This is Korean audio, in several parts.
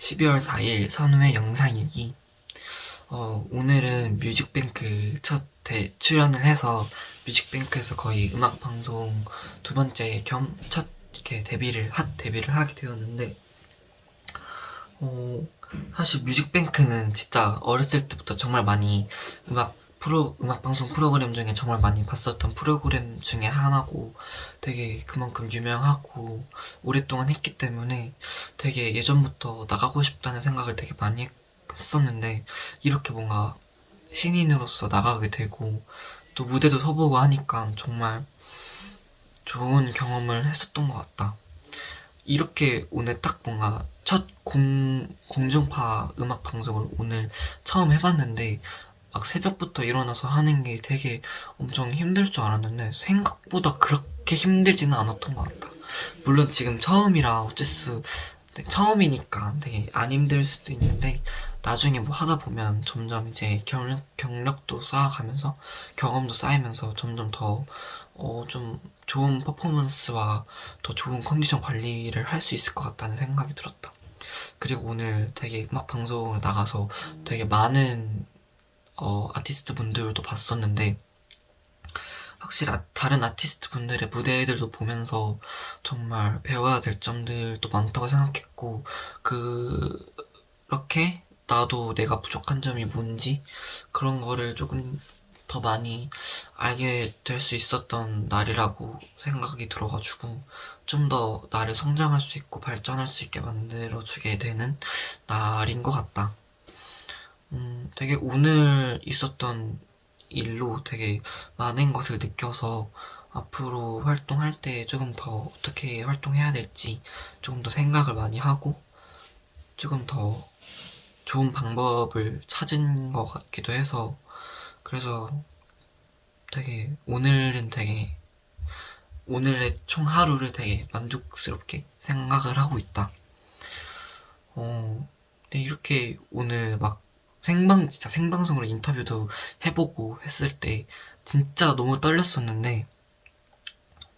12월 4일 선우의 영상일기. 어, 오늘은 뮤직뱅크 첫 대, 출연을 해서 뮤직뱅크에서 거의 음악방송 두 번째 겸 첫 이렇게 데뷔를 핫 데뷔를 하게 되었는데 어, 사실 뮤직뱅크는 진짜 어렸을 때부터 정말 많이 음악 프로 음악 방송 프로그램 중에 정말 많이 봤었던 프로그램 중에 하나고 되게 그만큼 유명하고 오랫동안 했기 때문에 되게 예전부터 나가고 싶다는 생각을 되게 많이 했었는데 이렇게 뭔가 신인으로서 나가게 되고 또 무대도 서보고 하니까 정말 좋은 경험을 했었던 것 같다. 이렇게 오늘 딱 뭔가 첫 공, 공중파 음악 방송을 오늘 처음 해봤는데 막 새벽부터 일어나서 하는 게 되게 엄청 힘들 줄 알았는데 생각보다 그렇게 힘들지는 않았던 것 같다. 물론 지금 처음이라 어쩔 수 네, 처음이니까 되게 안 힘들 수도 있는데 나중에 뭐 하다 보면 점점 이제 경력, 경력도 쌓아가면서 경험도 쌓이면서 점점 더 어, 좀 좋은 퍼포먼스와 더 좋은 컨디션 관리를 할 수 있을 것 같다는 생각이 들었다. 그리고 오늘 되게 음악 방송을 나가서 되게 많은 어, 아티스트 분들도 봤었는데 확실히 아, 다른 아티스트 분들의 무대들도 보면서 정말 배워야 될 점들도 많다고 생각했고 그렇게 나도 내가 부족한 점이 뭔지 그런 거를 조금 더 많이 알게 될 수 있었던 날이라고 생각이 들어가지고 좀 더 나를 성장할 수 있고 발전할 수 있게 만들어주게 되는 날인 것 같다. 음, 되게 오늘 있었던 일로 되게 많은 것을 느껴서 앞으로 활동할 때 조금 더 어떻게 활동해야 될지 조금 더 생각을 많이 하고 조금 더 좋은 방법을 찾은 것 같기도 해서 그래서 되게 오늘은 되게 오늘의 총 하루를 되게 만족스럽게 생각을 하고 있다. 어, 네, 이렇게 오늘 막 생방 진짜 생방송으로 인터뷰도 해보고 했을 때 진짜 너무 떨렸었는데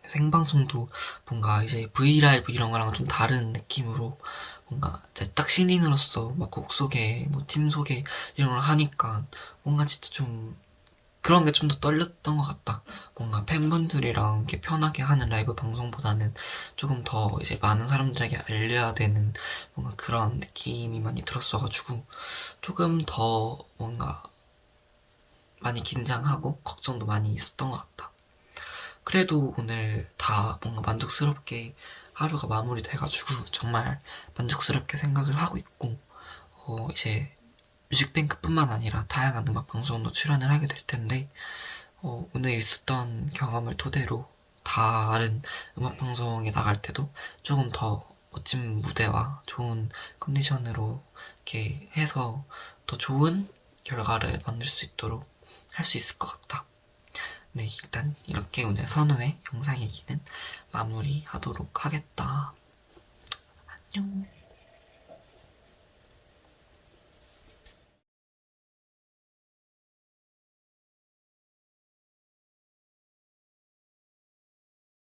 생방송도 뭔가 이제 브이라이브 이런 거랑 좀 다른 느낌으로 뭔가 딱 신인으로서 막 곡 소개, 뭐 팀 소개 이런 걸 하니까 뭔가 진짜 좀 그런 게 좀 더 떨렸던 것 같다. 뭔가 팬분들이랑 이렇게 편하게 하는 라이브 방송보다는 조금 더 이제 많은 사람들에게 알려야 되는 뭔가 그런 느낌이 많이 들었어가지고 조금 더 뭔가 많이 긴장하고 걱정도 많이 있었던 것 같다. 그래도 오늘 다 뭔가 만족스럽게 하루가 마무리돼가지고 정말 만족스럽게 생각을 하고 있고 어 이제 뮤직뱅크뿐만 아니라 다양한 음악 방송도 출연을 하게 될 텐데 어, 오늘 있었던 경험을 토대로 다른 음악 방송에 나갈 때도 조금 더 멋진 무대와 좋은 컨디션으로 이렇게 해서 더 좋은 결과를 만들 수 있도록 할 수 있을 것 같다. 네, 일단 이렇게 오늘 선우의 영상 얘기는 마무리하도록 하겠다. 안녕.